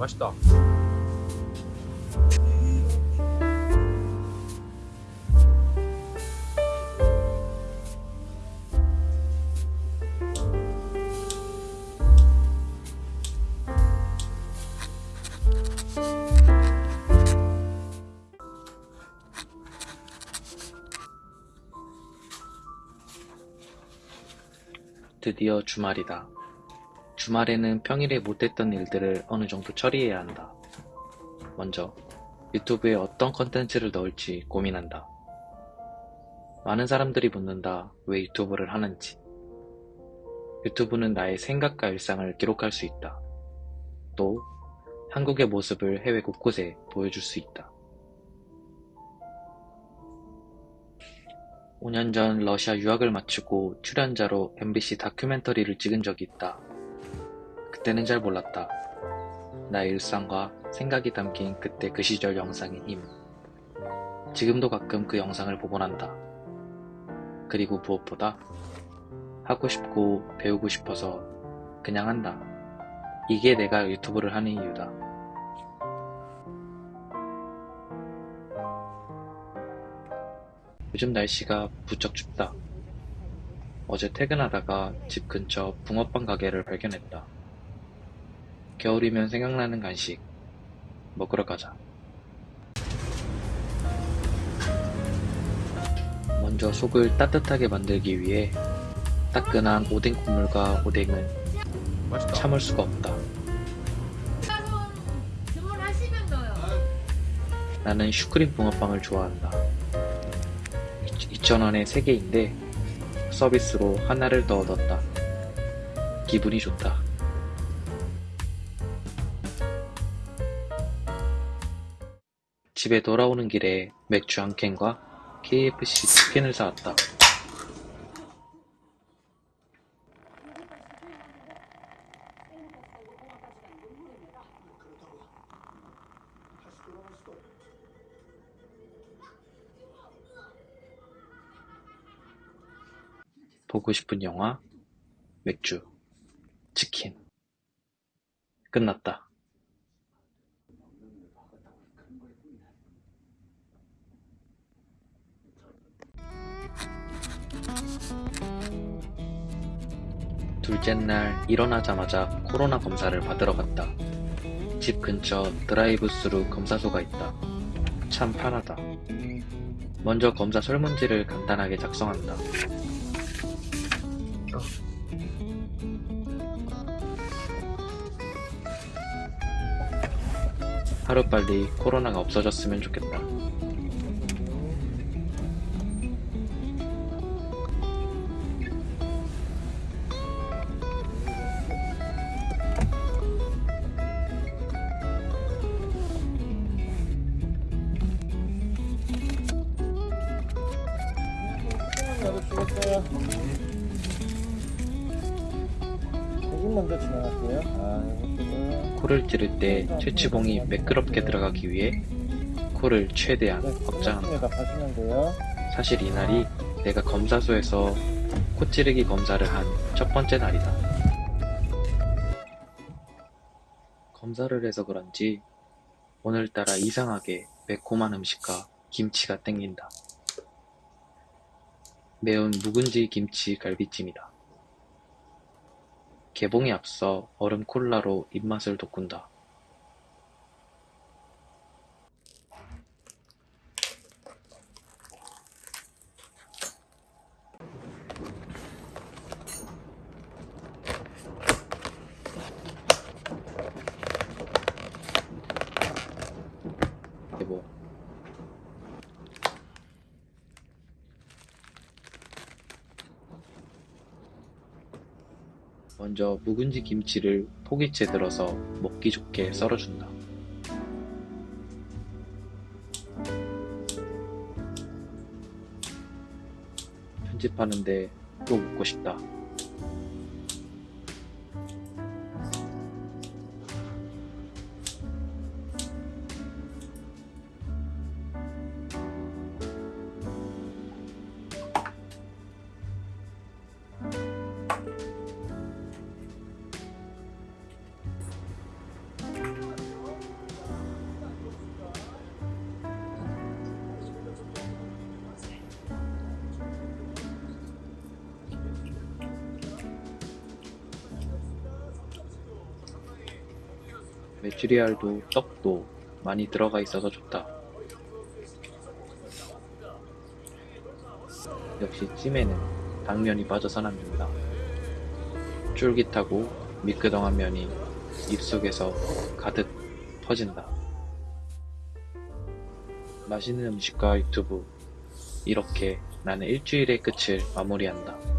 맛있다. 드디어 주말이다. 주말에는 평일에 못했던 일들을 어느 정도 처리해야 한다. 먼저 유튜브에 어떤 컨텐츠를 넣을지 고민한다. 많은 사람들이 묻는다. 왜 유튜브를 하는지. 유튜브는 나의 생각과 일상을 기록할 수 있다. 또 한국의 모습을 해외 곳곳에 보여줄 수 있다. 5년 전 러시아 유학을 마치고 출연자로 MBC 다큐멘터리를 찍은 적이 있다. 그때는 잘 몰랐다. 나의 일상과 생각이 담긴 그때 그 시절 영상의 힘. 지금도 가끔 그 영상을 보곤 한다. 그리고 무엇보다 하고 싶고 배우고 싶어서 그냥 한다. 이게 내가 유튜브를 하는 이유다. 요즘 날씨가 부쩍 춥다. 어제 퇴근하다가 집 근처 붕어빵 가게를 발견했다. 겨울이면 생각나는 간식 먹으러 가자. 먼저 속을 따뜻하게 만들기 위해 따끈한 오뎅 국물과 오뎅은 맛있다. 참을 수가 없다. 나는 슈크림 붕어빵을 좋아한다. 2,000원에 3개인데 서비스로 하나를 더 얻었다. 기분이 좋다. 집에 돌아오는 길에 맥주 한 캔과 KFC 치킨을 사왔다. 보고 싶은 영화, 맥주, 치킨. 끝났다. 둘째 날 일어나자마자 코로나 검사를 받으러 갔다. 집 근처 드라이브 스루 검사소가 있다. 참 편하다. 먼저 검사 설문지를 간단하게 작성한다. 하루빨리 코로나가 없어졌으면 좋겠다. 열 여기 먼저 지나갈게요. 아, 이것들은. 코를 찌를 때 최치봉이 매끄럽게 들어가기 위해 코를 최대한 네, 확장한다. 사실 이날이 내가 검사소에서 코 찌르기 검사를 한 첫 번째 날이다. 검사를 해서 그런지 오늘따라 이상하게 매콤한 음식과 김치가 땡긴다. 매운 묵은지 김치 갈비찜이다. 개봉에 앞서 얼음 콜라로 입맛을 돋군다. 여보. 먼저 묵은지 김치를 포기채 들어서 먹기 좋게 썰어준다. 편집하는데 또 먹고 싶다. 메추리알도 떡도 많이 들어가 있어서 좋다. 역시 찜에는 당면이 빠져선 안 된다. 쫄깃하고 미끄덩한 면이 입속에서 가득 퍼진다. 맛있는 음식과 유튜브. 이렇게 나는 일주일의 끝을 마무리한다.